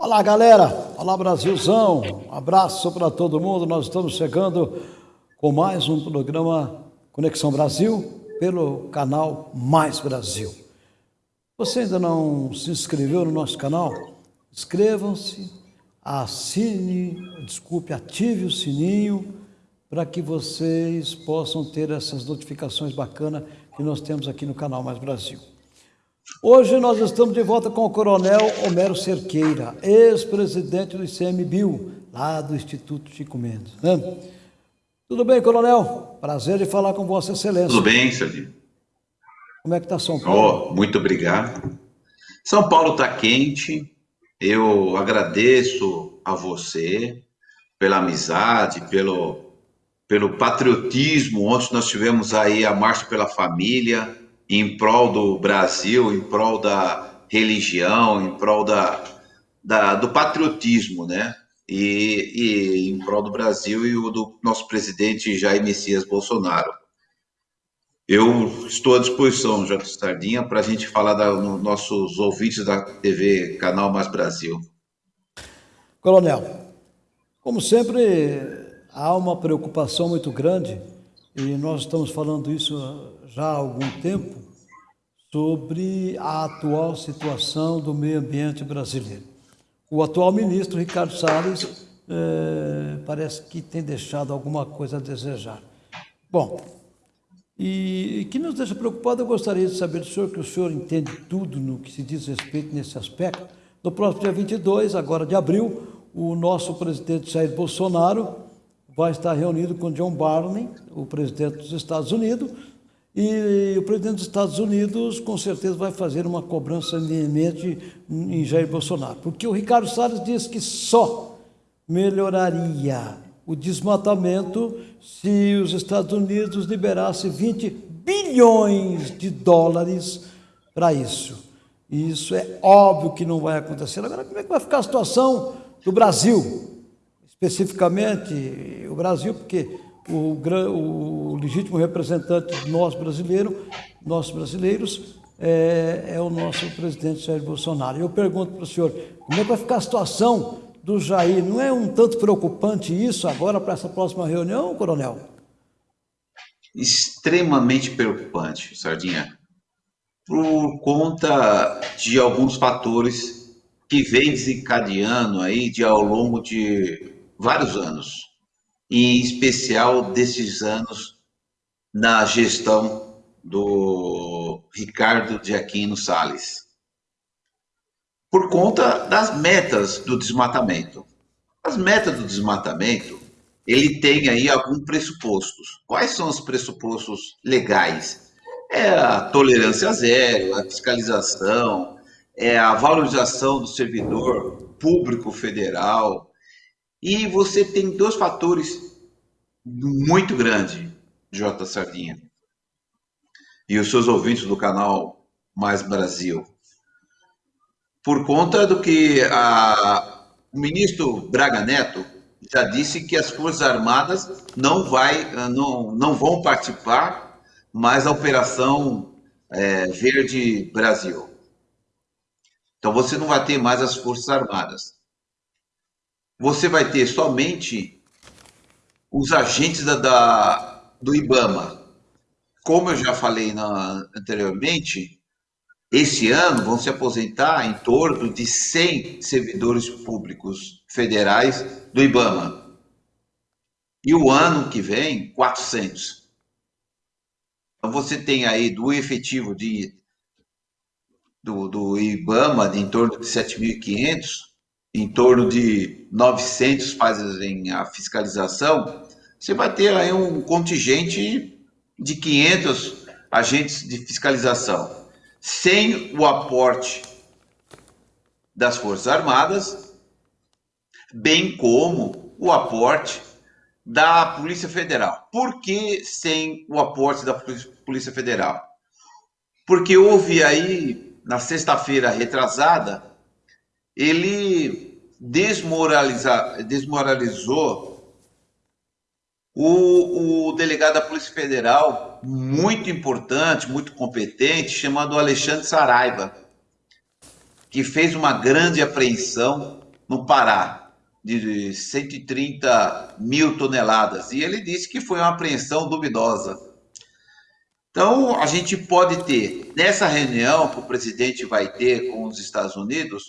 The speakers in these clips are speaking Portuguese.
Olá, galera. Olá, Brasilzão. Um abraço para todo mundo. Nós estamos chegando com mais um programa Conexão Brasil pelo canal Mais Brasil. Você ainda não se inscreveu no nosso canal? Inscrevam-se, assine, desculpe, ative o sininho para que vocês possam ter essas notificações bacanas que nós temos aqui no canal Mais Brasil. Hoje nós estamos de volta com o Coronel Homero Cerqueira, ex-presidente do ICMBio, lá do Instituto Chico Mendes. Né? Tudo bem, Coronel? Prazer de falar com Vossa Excelência. Tudo bem, Serginho. Como é que está São Paulo? Oh, muito obrigado. São Paulo está quente. Eu agradeço a você pela amizade, pelo, pelo patriotismo. Ontem nós tivemos aí a Marcha pela Família, em prol do Brasil, em prol da religião, em prol da, da do patriotismo, né? E, e, em prol do Brasil e o do nosso presidente Jair Messias Bolsonaro. Eu estou à disposição, Jota Stardinha, para a gente falar da, nos nossos ouvintes da TV Canal Mais Brasil. Coronel, como sempre, há uma preocupação muito grande, e nós estamos falando isso já há algum tempo, sobre a atual situação do meio ambiente brasileiro. O atual ministro, Ricardo Salles, eh, parece que tem deixado alguma coisa a desejar. Bom, e, que nos deixa preocupado, eu gostaria de saber do senhor, que o senhor entende tudo no que se diz respeito nesse aspecto. No próximo dia 22, agora de abril, o nosso presidente Jair Bolsonaro vai estar reunido com John Barney, o presidente dos Estados Unidos, e o presidente dos Estados Unidos com certeza vai fazer uma cobrança iminente em Jair Bolsonaro, porque o Ricardo Salles disse que só melhoraria o desmatamento se os Estados Unidos liberassem 20 bilhões de dólares para isso. E isso é óbvio que não vai acontecer. Agora, como é que vai ficar a situação do Brasil? Especificamente o Brasil, porque o, o legítimo representante de nós brasileiros, brasileiros, é, é, o nosso presidente Jair Bolsonaro. Eu pergunto para o senhor, como é que vai ficar a situação do Jair. Não é um tanto preocupante isso agora para essa próxima reunião, coronel? Extremamente preocupante, Sardinha, por conta de alguns fatores que vem desencadeando aí de ao longo de vários anos, em especial desses anos na gestão do Ricardo de Aquino Salles por conta das metas do desmatamento. As metas do desmatamento, ele tem aí alguns pressupostos. Quais são os pressupostos legais? É a tolerância zero, a fiscalização, é a valorização do servidor público federal. E você tem dois fatores muito grandes, J. Sardinha. E os seus ouvintes do canal Mais Brasil por conta do que a, o ministro Braga Neto já disse que as Forças Armadas não, vai, não, não vão participar mais da Operação é, Verde Brasil. Então você não vai ter mais as Forças Armadas. Você vai ter somente os agentes da, da do IBAMA. Como eu já falei na, anteriormente, esse ano vão se aposentar em torno de 100 servidores públicos federais do IBAMA. E o ano que vem, 400. Então você tem aí do efetivo de, do, do IBAMA de em torno de 7.500, em torno de 900 fazem a fiscalização, você vai ter aí um contingente de 500 agentes de fiscalização sem o aporte das Forças Armadas, bem como o aporte da Polícia Federal. Por que sem o aporte da Polícia Federal? Porque houve aí, na sexta-feira retrasada, ele desmoraliza, desmoralizou o, o delegado da Polícia Federal, muito importante, muito competente, chamado Alexandre Saraiva, que fez uma grande apreensão no Pará, de 130 mil toneladas. E ele disse que foi uma apreensão duvidosa. Então, a gente pode ter, nessa reunião que o presidente vai ter com os Estados Unidos,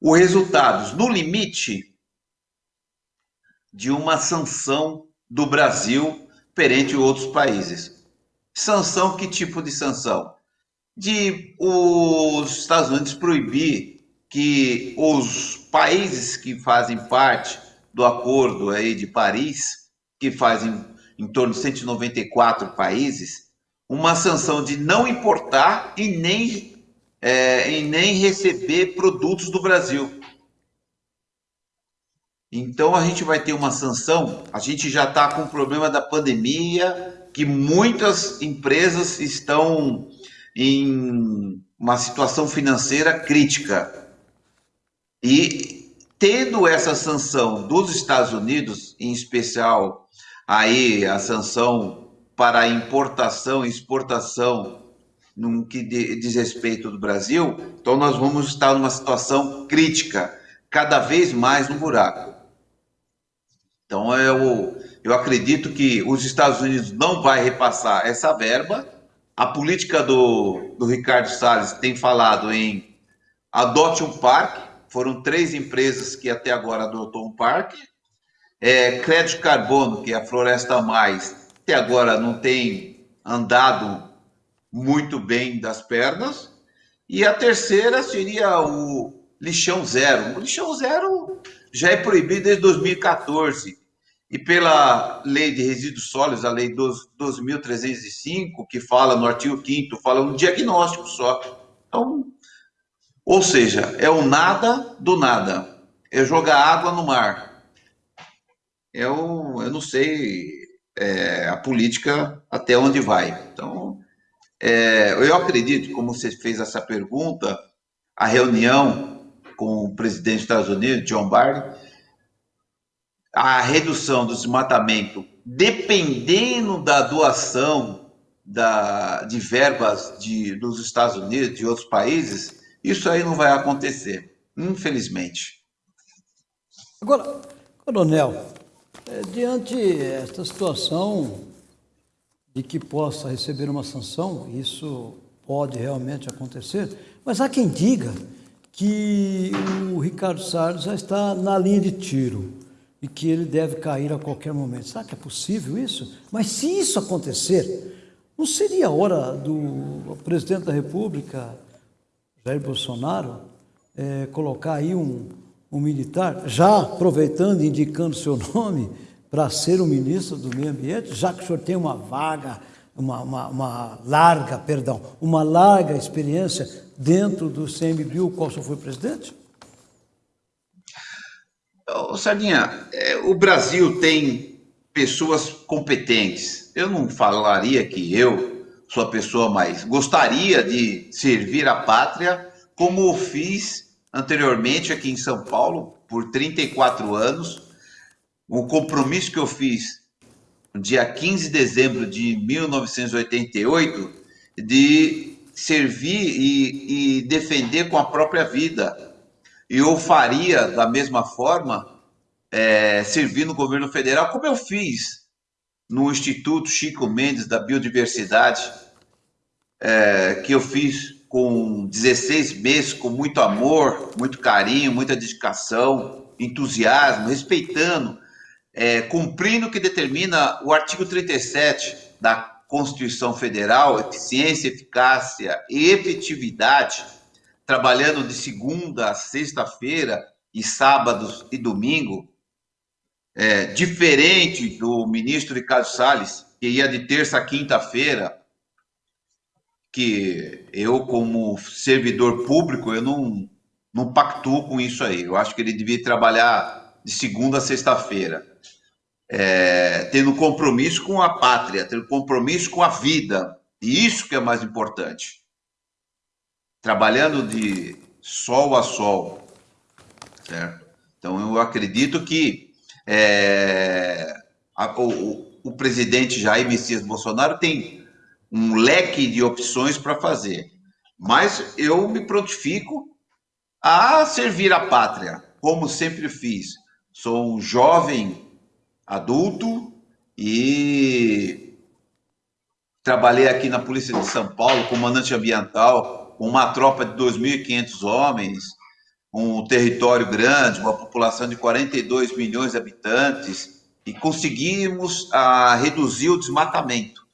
os resultados, no limite, de uma sanção do Brasil perante outros países. Sanção, que tipo de sanção? De os Estados Unidos proibir que os países que fazem parte do acordo aí de Paris, que fazem em torno de 194 países, uma sanção de não importar e nem, é, e nem receber produtos do Brasil. Então a gente vai ter uma sanção. A gente já está com o problema da pandemia, que muitas empresas estão em uma situação financeira crítica. E tendo essa sanção dos Estados Unidos, em especial aí a sanção para importação e exportação no que diz respeito do Brasil, então nós vamos estar numa situação crítica, cada vez mais no buraco. Então eu, eu acredito que os Estados Unidos não vai repassar essa verba. A política do, do Ricardo Salles tem falado em adote um parque. Foram três empresas que até agora adotou um parque. É, crédito carbono, que é a Floresta Mais, até agora não tem andado muito bem das pernas. E a terceira seria o lixão zero. O lixão zero já é proibido desde 2014. E pela lei de resíduos sólidos, a lei 12.305, que fala no artigo 5 fala um diagnóstico só. Então, ou seja, é o nada do nada. É jogar água no mar. Eu, eu não sei é, a política até onde vai. Então, é, eu acredito, como você fez essa pergunta, a reunião com o presidente dos Estados Unidos, John Biden, a redução do desmatamento, dependendo da doação da, de verbas de, dos Estados Unidos, de outros países, isso aí não vai acontecer, infelizmente. Agora, coronel, é, diante desta situação de que possa receber uma sanção, isso pode realmente acontecer, mas há quem diga que o Ricardo Salles já está na linha de tiro e que ele deve cair a qualquer momento. Será que é possível isso? Mas se isso acontecer, não seria a hora do presidente da República, Jair Bolsonaro, é, colocar aí um, um militar, já aproveitando e indicando seu nome, para ser o ministro do Meio Ambiente, já que o senhor tem uma vaga, uma, uma, uma larga, perdão, uma larga experiência dentro do CMBio, qual senhor foi presidente? Ô, Sardinha, é, o Brasil tem pessoas competentes. Eu não falaria que eu sou a pessoa mais. Gostaria de servir a pátria como fiz anteriormente aqui em São Paulo por 34 anos. O compromisso que eu fiz dia 15 de dezembro de 1988 de servir e, e defender com a própria vida. E eu faria da mesma forma, é, servir no governo federal, como eu fiz no Instituto Chico Mendes da Biodiversidade, é, que eu fiz com 16 meses, com muito amor, muito carinho, muita dedicação, entusiasmo, respeitando, é, cumprindo o que determina o artigo 37 da Constituição Federal, eficiência, eficácia e efetividade, trabalhando de segunda a sexta-feira e sábados e domingo, é, diferente do ministro Ricardo Salles, que ia de terça a quinta-feira, que eu, como servidor público, eu não, não pactuo com isso aí. Eu acho que ele devia trabalhar de segunda a sexta-feira é, tendo compromisso com a pátria, tendo compromisso com a vida. E isso que é mais importante. Trabalhando de sol a sol, certo? Então eu acredito que é, a, o, o presidente Jair Messias Bolsonaro tem um leque de opções para fazer. Mas eu me prontifico a servir a pátria, como sempre fiz. Sou um jovem adulto e trabalhei aqui na Polícia de São Paulo, comandante ambiental, com uma tropa de 2.500 homens, um território grande, uma população de 42 milhões de habitantes, e conseguimos a, ah, reduzir o desmatamento,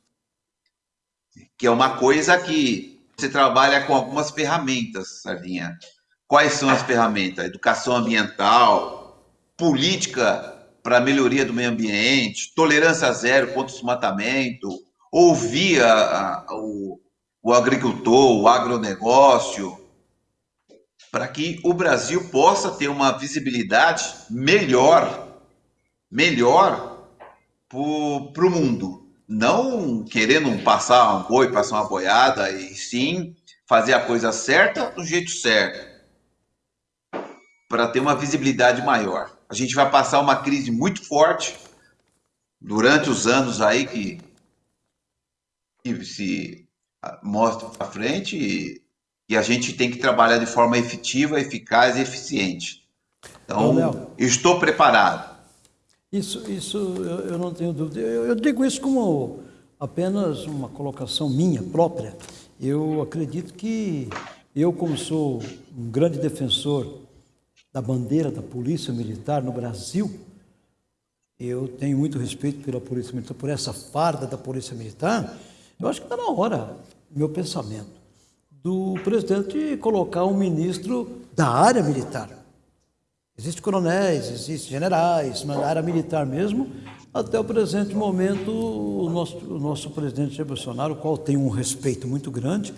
que é uma coisa que você trabalha com algumas ferramentas, Sardinha. Quais são as ferramentas? Educação ambiental, política para melhoria do meio ambiente, tolerância zero contra o desmatamento, ouvir a, a, o, o agricultor, o agronegócio, para que o Brasil possa ter uma visibilidade melhor, melhor para o mundo. Não querendo passar um boi, passar uma boiada, e sim fazer a coisa certa do jeito certo, para ter uma visibilidade maior. A gente vai passar uma crise muito forte durante os anos aí que, que se mostra para frente e a gente tem que trabalhar de forma efetiva, eficaz e eficiente. Então, Léo, estou preparado. Isso, isso eu, eu não tenho dúvida. Eu, eu, digo isso como apenas uma colocação minha própria. Eu acredito que eu, como sou um grande defensor da bandeira da Polícia Militar no Brasil, eu tenho muito respeito pela Polícia Militar, por essa farda da Polícia Militar. Eu acho que está na hora, meu pensamento do presidente colocar um ministro da área militar. Existem coronéis, existem generais, mas na área militar mesmo, até o presente momento, o nosso, o nosso presidente Jair Bolsonaro, o qual tem um respeito muito grande,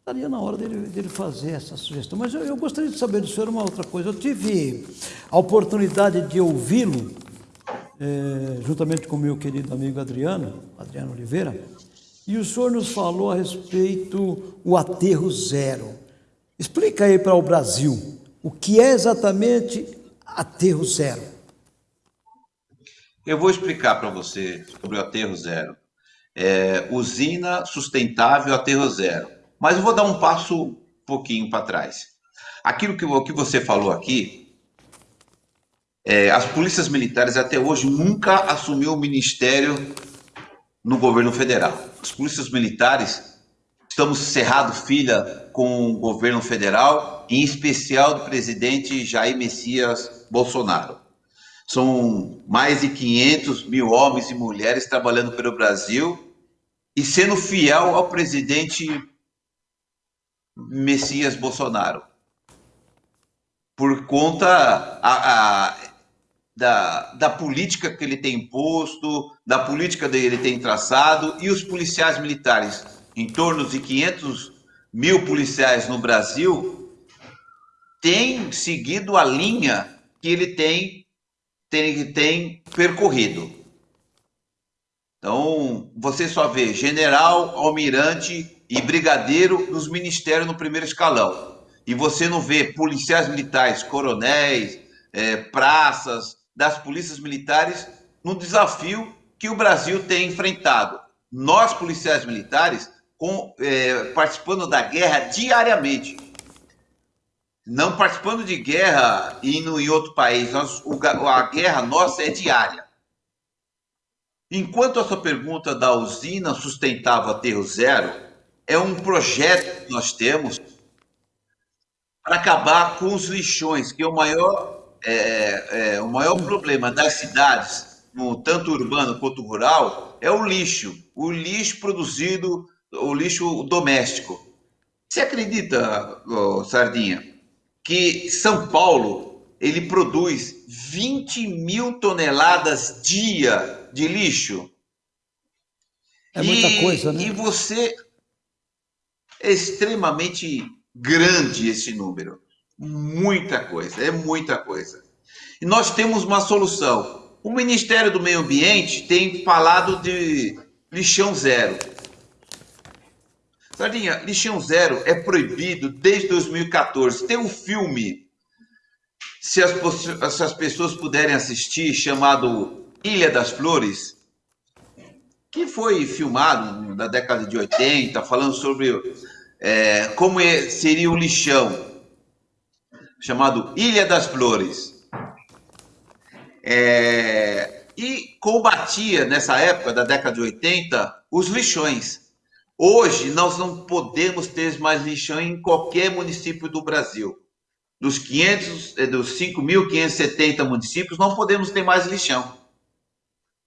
estaria na hora dele, dele fazer essa sugestão. Mas eu, eu, gostaria de saber do senhor uma outra coisa. Eu tive a oportunidade de ouvi-lo, é, juntamente com o meu querido amigo Adriano, Adriano Oliveira, e o senhor nos falou a respeito o aterro zero. Explica aí para o Brasil o que é exatamente aterro zero. Eu vou explicar para você sobre o aterro zero. É, usina sustentável aterro zero. Mas eu vou dar um passo um pouquinho para trás. Aquilo que, que você falou aqui, é, as polícias militares até hoje nunca assumiu o ministério no governo federal os polícias militares, estamos cerrado filha com o governo federal, em especial do presidente Jair Messias Bolsonaro. São mais de 500 mil homens e mulheres trabalhando pelo Brasil e sendo fiel ao presidente Messias Bolsonaro. Por conta a, a, da, da política que ele tem imposto, da política que ele tem traçado, e os policiais militares, em torno de 500 mil policiais no Brasil, têm seguido a linha que ele tem, tem, tem percorrido. Então, você só vê general, almirante e brigadeiro nos ministérios no primeiro escalão. E você não vê policiais militares, coronéis, é, praças, das polícias militares no desafio que o Brasil tem enfrentado. Nós, policiais militares, com, é, participando da guerra diariamente. Não participando de guerra indo em outro país. Nós, o, a guerra nossa é diária. Enquanto a sua pergunta da usina sustentável Aterro Zero é um projeto que nós temos para acabar com os lixões, que é o maior é, é, o maior problema das cidades, no, tanto urbano quanto rural, é o lixo. O lixo produzido, o lixo doméstico. Você acredita, oh, Sardinha, que São Paulo ele produz 20 mil toneladas dia de lixo? É muita e, coisa, né? E você é extremamente grande esse número. Muita coisa, é muita coisa. E nós temos uma solução. O Ministério do Meio Ambiente tem falado de lixão zero. Sardinha, lixão zero é proibido desde 2014. Tem um filme, se as, se as pessoas puderem assistir, chamado Ilha das Flores, que foi filmado na década de 80, falando sobre é, como é, seria o lixão, chamado Ilha das Flores. É, e combatia, nessa época da década de 80, os lixões. Hoje, nós não podemos ter mais lixão em qualquer município do Brasil. Dos, 500, é, dos 5.570 municípios, não podemos ter mais lixão.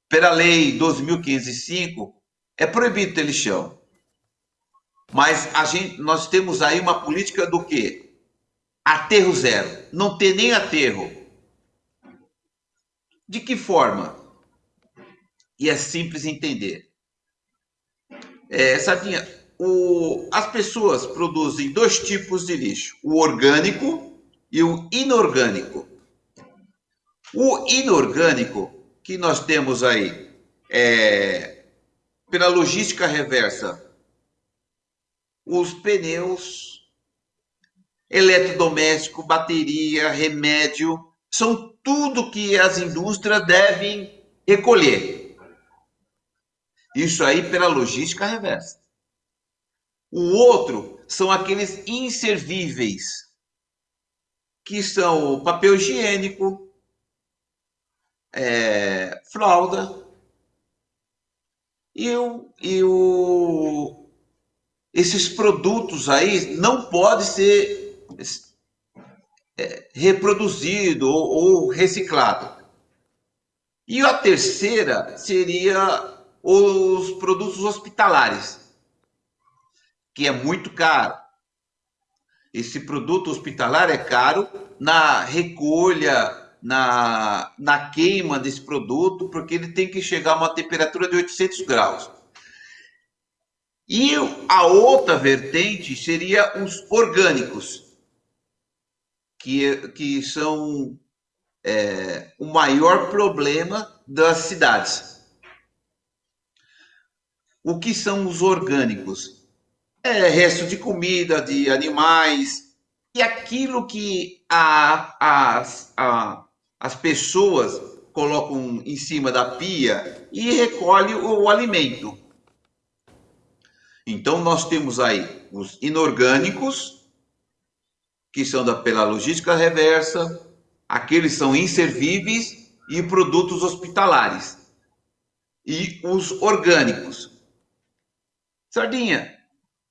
Pela lei 12.505, é proibido ter lixão. Mas a gente, nós temos aí uma política do quê? Aterro zero. Não ter nem aterro. De que forma? E é simples entender. É, Sardinha, o, as pessoas produzem dois tipos de lixo: o orgânico e o inorgânico. O inorgânico que nós temos aí, é, pela logística reversa, os pneus, eletrodoméstico, bateria, remédio, são tudo que as indústrias devem recolher. Isso aí pela logística reversa. O outro são aqueles inservíveis, que são o papel higiênico, é, fralda, e, o, e o, esses produtos aí não podem ser é, reproduzido ou, ou reciclado. E a terceira seria os produtos hospitalares, que é muito caro. Esse produto hospitalar é caro na recolha, na, na queima desse produto, porque ele tem que chegar a uma temperatura de 800 graus. E a outra vertente seria os orgânicos, que, que são é, o maior problema das cidades. O que são os orgânicos? É resto de comida, de animais, e aquilo que a, a, a, as pessoas colocam em cima da pia e recolhe o, o alimento. Então, nós temos aí os inorgânicos, que são da, pela logística reversa, aqueles são inservíveis e produtos hospitalares. E os orgânicos. Sardinha,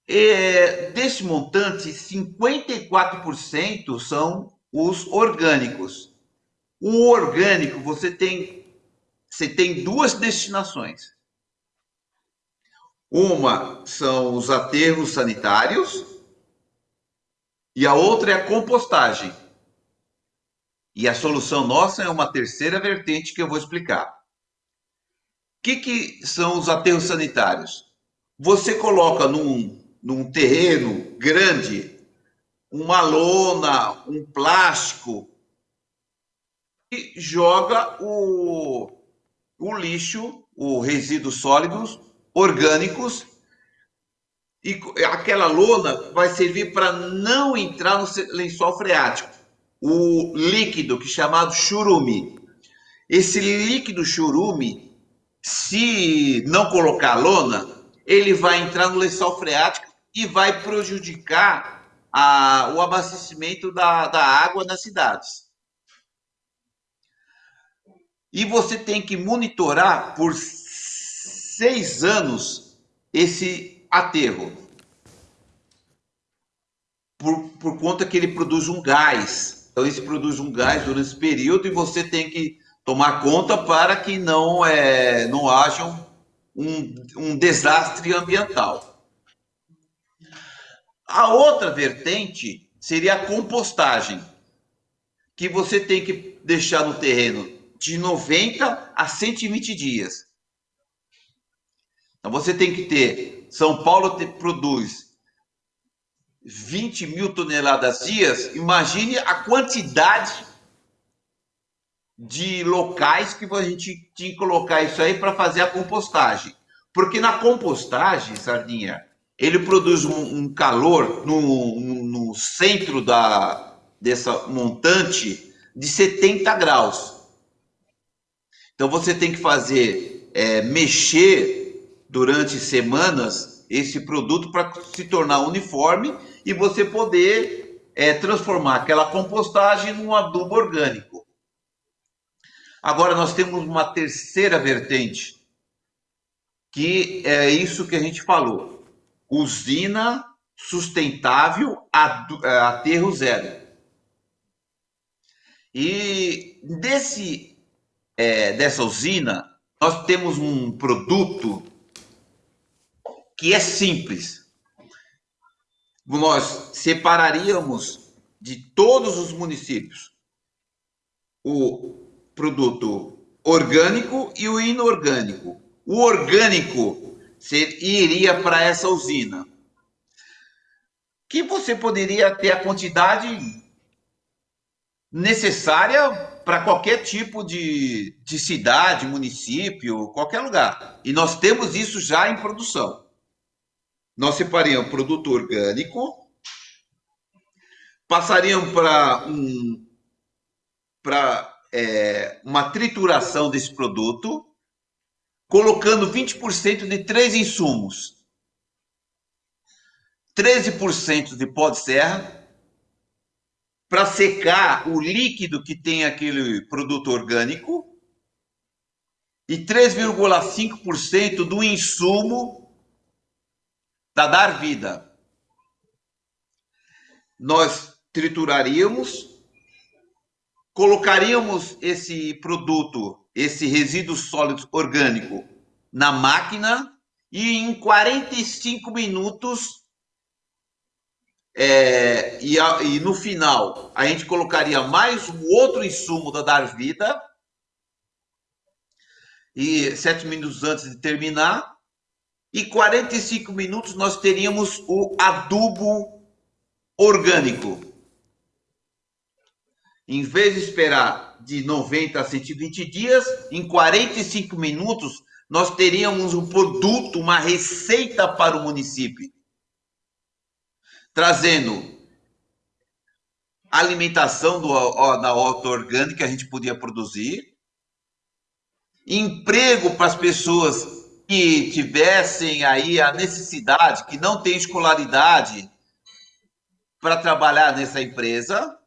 é, desse montante, 54% são os orgânicos. O orgânico, você tem, você tem duas destinações. Uma são os aterros sanitários e a outra é a compostagem. E a solução nossa é uma terceira vertente que eu vou explicar. O que, que são os aterros sanitários? Você coloca num, num terreno grande uma lona, um plástico e joga o, o lixo, o resíduo sólidos orgânicos e aquela lona vai servir para não entrar no lençol freático. O líquido que é chamado churume. Esse líquido churume, se não colocar lona, ele vai entrar no lençol freático e vai prejudicar a, o abastecimento da, da água nas cidades. E você tem que monitorar por seis anos esse aterro. Por, por conta que ele produz um gás. Então, ele produz um gás durante esse período e você tem que tomar conta para que não, é, não haja um, um desastre ambiental. A outra vertente seria a compostagem, que você tem que deixar no terreno de 90 a 120 dias. Então você tem que ter. São Paulo te, produz 20 mil toneladas dias. Imagine a quantidade de locais que a gente tinha que colocar isso aí para fazer a compostagem. Porque na compostagem, Sardinha, ele produz um, um calor no, no, no, centro da, dessa montante de 70 graus. Então você tem que fazer, é, mexer durante semanas esse produto para se tornar uniforme e você poder é, transformar aquela compostagem num adubo orgânico. Agora nós temos uma terceira vertente, que é isso que a gente falou: usina sustentável aterro zero. E desse, é, dessa usina, nós temos um produto que é simples. Nós separaríamos de todos os municípios o produto orgânico e o inorgânico. O orgânico iria para essa usina, que você poderia ter a quantidade necessária para qualquer tipo de, de cidade, município, qualquer lugar. E nós temos isso já em produção. Nós separíamos produto orgânico, passariam para um, para é, uma trituração desse produto, colocando 20% de três insumos. 13% de pó de serra, para secar o líquido que tem aquele produto orgânico e 3,5% do insumo da dar vida. Nós trituraríamos, colocaríamos esse produto, esse resíduo sólido orgânico na máquina e em 45 minutos é, e, a, e, no final a gente colocaria mais um outro insumo da Dar Vida. E sete minutos antes de terminar. E 45 minutos nós teríamos o adubo orgânico. Em vez de esperar de 90 a 120 dias, em 45 minutos nós teríamos um produto, uma receita para o município trazendo alimentação do, da horta orgânica que a gente podia produzir, emprego para as pessoas que tivessem aí a necessidade, que não têm escolaridade para trabalhar nessa empresa,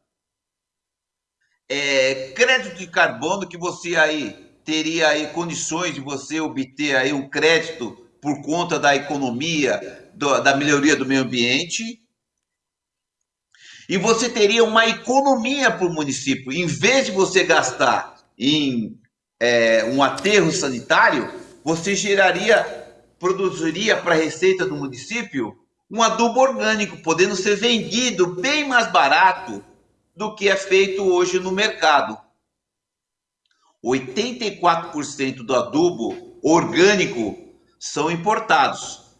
é, crédito de carbono que você aí teria aí condições de você obter aí um crédito por conta da economia, do, da melhoria do meio ambiente e você teria uma economia para o município. Em vez de você gastar em é, um aterro sanitário, você geraria, produziria para a receita do município um adubo orgânico, podendo ser vendido bem mais barato do que é feito hoje no mercado. 84% do adubo orgânico são importados.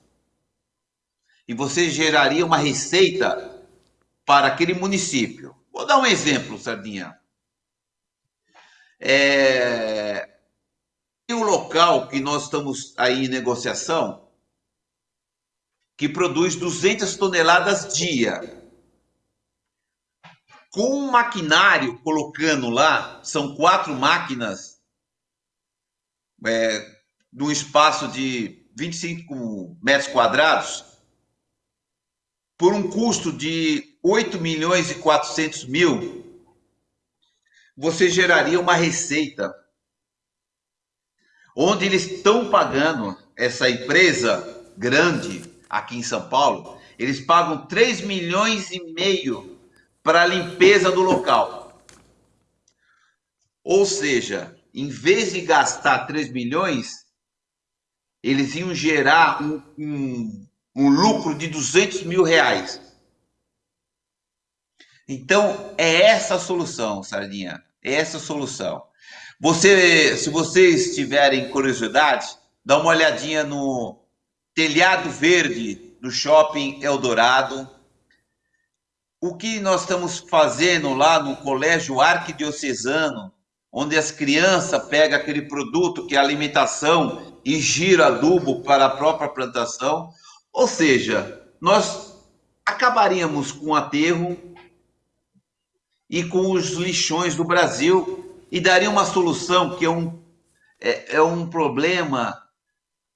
E você geraria uma receita para aquele município. Vou dar um exemplo, Sardinha. É... Tem um local que nós estamos aí em negociação que produz 200 toneladas dia. Com um maquinário colocando lá, são quatro máquinas, é, num espaço de 25 metros quadrados, por um custo de 8 milhões e 400 mil, você geraria uma receita onde eles estão pagando essa empresa grande aqui em São Paulo, eles pagam 3 milhões e meio para a limpeza do local. Ou seja, em vez de gastar 3 milhões, eles iam gerar um, um, um lucro de 200 mil reais. Então, é essa a solução, Sardinha. É essa a solução. Você, se vocês tiverem curiosidade, dá uma olhadinha no telhado verde do Shopping Eldorado. O que nós estamos fazendo lá no Colégio Arquidiocesano, onde as crianças pegam aquele produto que é alimentação e gira adubo para a própria plantação. Ou seja, nós acabaríamos com o aterro, e com os lixões do Brasil e daria uma solução que é um, é, é um problema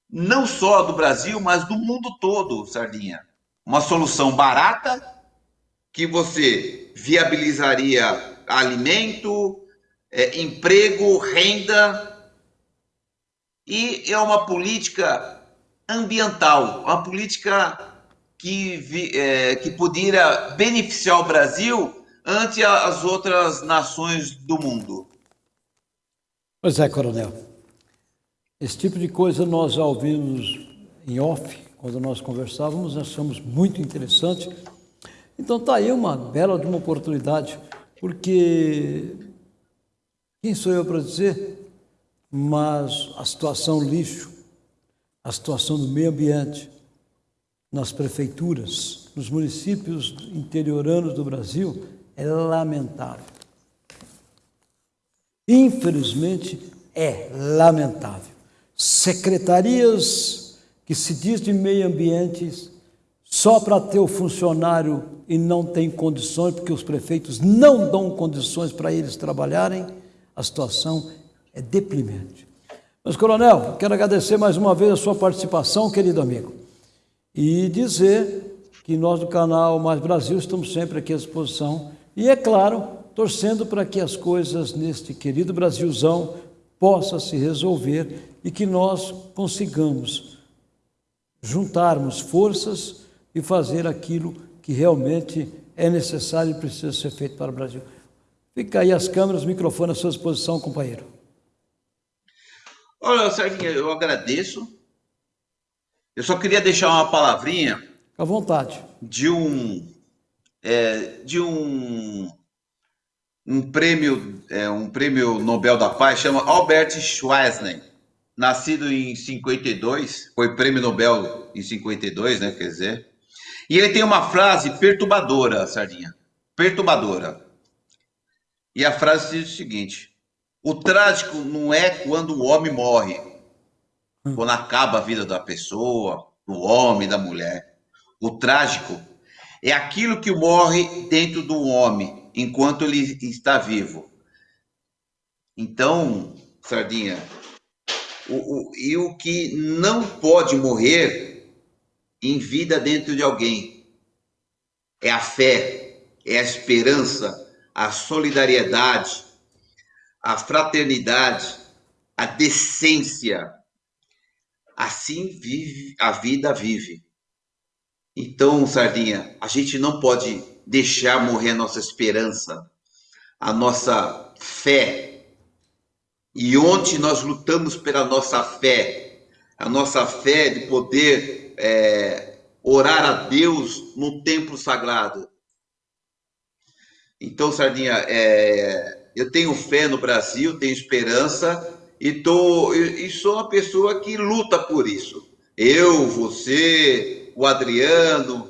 não só do Brasil, mas do mundo todo, Sardinha. Uma solução barata que você viabilizaria alimento, é, emprego, renda e é uma política ambiental, uma política que, é, que poderia beneficiar o Brasil ante as outras nações do mundo. Pois é, coronel. Esse tipo de coisa nós já ouvimos em off, quando nós conversávamos, achamos muito interessante. Então está aí uma bela de uma oportunidade, porque quem sou eu para dizer? Mas a situação lixo, a situação do meio ambiente, nas prefeituras, nos municípios interioranos do Brasil, é lamentável. Infelizmente, é lamentável. Secretarias que se diz de meio ambiente só para ter o funcionário e não tem condições, porque os prefeitos não dão condições para eles trabalharem, a situação é deprimente. Mas, coronel, quero agradecer mais uma vez a sua participação, querido amigo, e dizer que nós do canal Mais Brasil estamos sempre aqui à disposição e, é claro, torcendo para que as coisas neste querido Brasilzão possam se resolver e que nós consigamos juntarmos forças e fazer aquilo que realmente é necessário e precisa ser feito para o Brasil. Fica aí as câmeras, o microfone à sua disposição, companheiro. Olha, Serginho, eu agradeço. Eu só queria deixar uma palavrinha. À vontade. De um. É, de um. Um prêmio, é, um prêmio Nobel da Paz, chama Albert Schweitzer, nascido em 52, foi prêmio Nobel em 52, né? Quer dizer. E ele tem uma frase perturbadora, Sardinha. Perturbadora. E a frase diz o seguinte: o trágico não é quando o homem morre, hum. quando acaba a vida da pessoa, do homem, da mulher. O trágico é aquilo que morre dentro do homem enquanto ele está vivo. Então, Sardinha, o, o, e o que não pode morrer em vida dentro de alguém é a fé, é a esperança, a solidariedade, a fraternidade, a decência. Assim vive a vida vive. Então, Sardinha, a gente não pode deixar morrer a nossa esperança, a nossa fé. E onde nós lutamos pela nossa fé, a nossa fé de poder é, orar a Deus no templo sagrado. Então, Sardinha, é, eu tenho fé no Brasil, tenho esperança e, tô, e sou uma pessoa que luta por isso. Eu, você, o Adriano,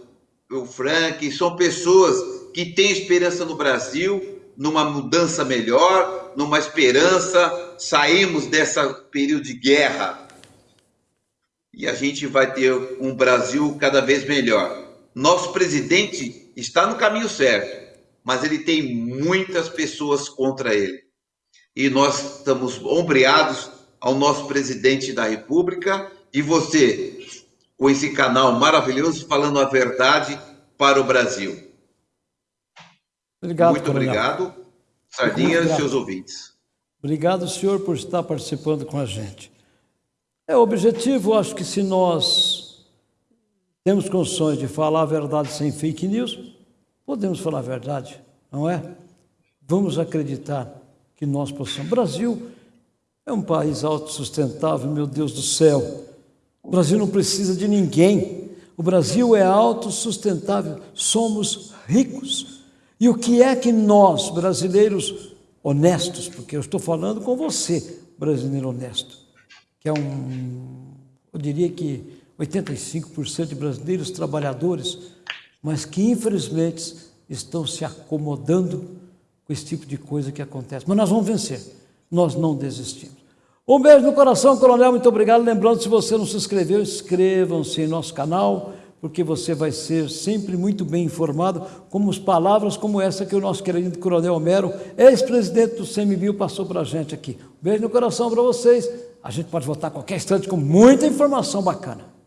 o Frank, são pessoas que têm esperança no Brasil, numa mudança melhor, numa esperança. Saímos dessa período de guerra e a gente vai ter um Brasil cada vez melhor. Nosso presidente está no caminho certo mas ele tem muitas pessoas contra ele. E nós estamos ombreados ao nosso presidente da República e você, com esse canal maravilhoso, falando a verdade para o Brasil. Obrigado, Muito coronel. obrigado, Sardinha e seus ouvintes. Obrigado, senhor, por estar participando com a gente. É o objetivo, acho que se nós temos condições de falar a verdade sem fake news, Podemos falar a verdade, não é? Vamos acreditar que nós possamos. O Brasil é um país autossustentável, meu Deus do céu. O Brasil não precisa de ninguém. O Brasil é autossustentável. Somos ricos. E o que é que nós, brasileiros honestos, porque eu estou falando com você, brasileiro honesto, que é um, eu diria que 85% de brasileiros trabalhadores mas que infelizmente estão se acomodando com esse tipo de coisa que acontece. Mas nós vamos vencer, nós não desistimos. Um beijo no coração, Coronel, muito obrigado. Lembrando, se você não se inscreveu, inscrevam-se em nosso canal, porque você vai ser sempre muito bem informado, como as palavras como essa que o nosso querido Coronel Homero, ex-presidente do CMBio, passou para a gente aqui. Um beijo no coração para vocês. A gente pode voltar a qualquer instante com muita informação bacana.